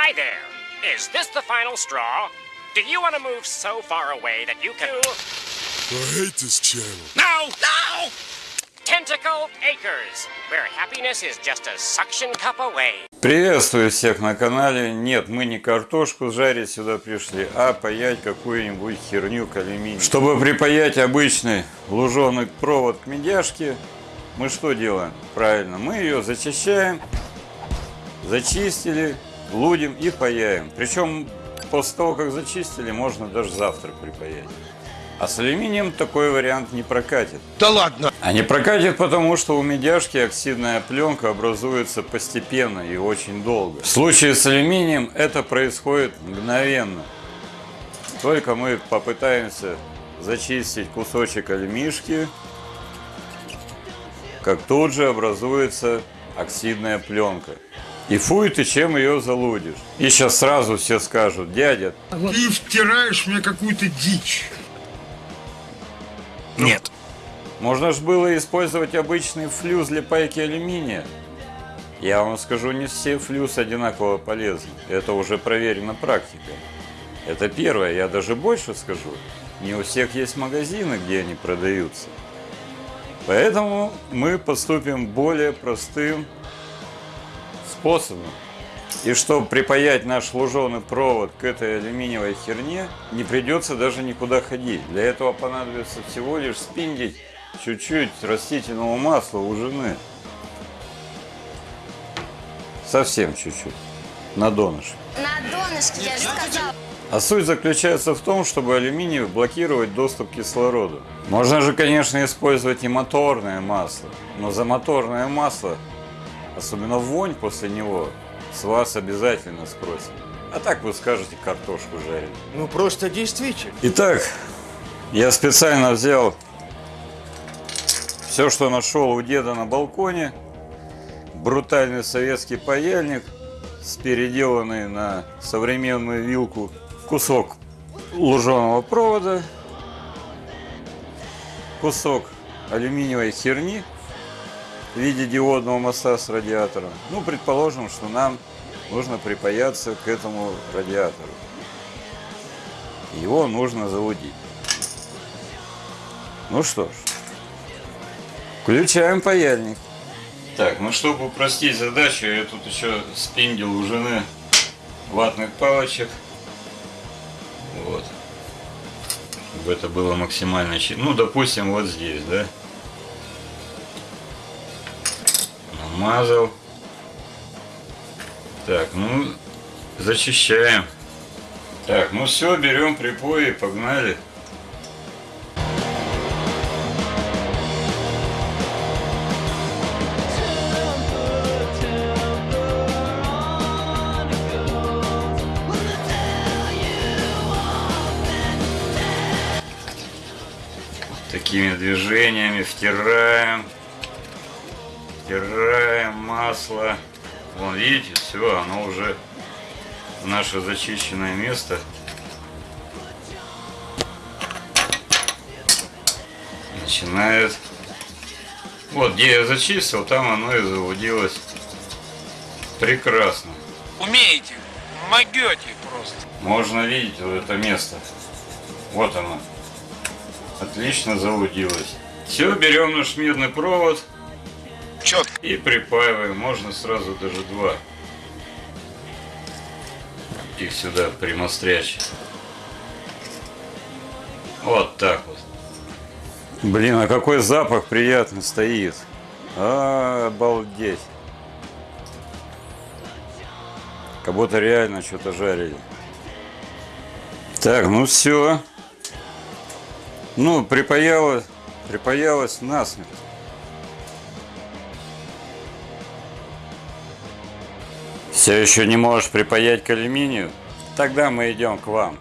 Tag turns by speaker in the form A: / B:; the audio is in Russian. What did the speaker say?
A: Hi there. Is this the final straw? Do you want to move so far away that you can...
B: I hate this channel.
A: No! No! Tentacle Acres, where happiness is just a suction cup away.
C: Приветствую всех на канале. Нет, мы не картошку жарить сюда пришли, а паять какую-нибудь херню к алюминию. Чтобы припаять обычный луженый провод к медяшке, мы что делаем? Правильно, мы ее зачищаем, зачистили, лудим и паяем. Причем после того, как зачистили, можно даже завтра припаять. А с алюминием такой вариант не прокатит.
B: Да ладно!
C: А не прокатит потому, что у медяшки оксидная пленка образуется постепенно и очень долго. В случае с алюминием это происходит мгновенно. Только мы попытаемся зачистить кусочек алюмишки, как тут же образуется оксидная пленка. И фуй ты чем ее залудишь. И сейчас сразу все скажут, дядя,
B: Ты втираешь мне какую-то дичь.
A: Нет.
C: Можно же было использовать обычный флюс для пайки алюминия. Я вам скажу, не все флюс одинаково полезны. Это уже проверено практикой. Это первое. Я даже больше скажу. Не у всех есть магазины, где они продаются. Поэтому мы поступим более простым способом. И чтобы припаять наш луженый провод к этой алюминиевой херне, не придется даже никуда ходить. Для этого понадобится всего лишь спиндить чуть-чуть растительного масла у жены. Совсем чуть-чуть. На донышке.
D: На донышке, я же сказала.
C: А суть заключается в том, чтобы алюминий блокировать доступ к кислороду. Можно же, конечно, использовать и моторное масло. Но за моторное масло, особенно вонь после него, с вас обязательно спросят. А так вы скажете картошку жарить.
B: Ну просто действительно.
C: Итак, я специально взял все, что нашел у деда на балконе. Брутальный советский паяльник с переделанный на современную вилку кусок луженого провода, кусок алюминиевой херни в виде диодного моста с радиатором. Ну, предположим, что нам нужно припаяться к этому радиатору. Его нужно залудить. Ну что ж, включаем паяльник. Так, ну чтобы упростить задачу, я тут еще спиндил у жены ватных палочек. Вот. Чтобы это было максимально. Ну, допустим, вот здесь, да. Намазал. Так, ну, зачищаем. Так, ну все, берем припои погнали. Такими движениями втираем. Втираем масло. Вон, видите, все, оно уже в наше зачищенное место. Начинает. Вот, где я зачистил, там оно и заводилось. Прекрасно.
E: Умеете, могете просто.
C: Можно видеть вот это место. Вот оно. Отлично залудилось. Все, берем наш медный провод
E: Четко.
C: и припаиваем. Можно сразу даже два. Их сюда примострячь. Вот так вот. Блин, а какой запах приятный стоит. А, обалдеть. Как будто реально что-то жарили. Так, ну все. Ну, припаялось, припаялось насмерть. Все еще не можешь припаять к алюминию? Тогда мы идем к вам.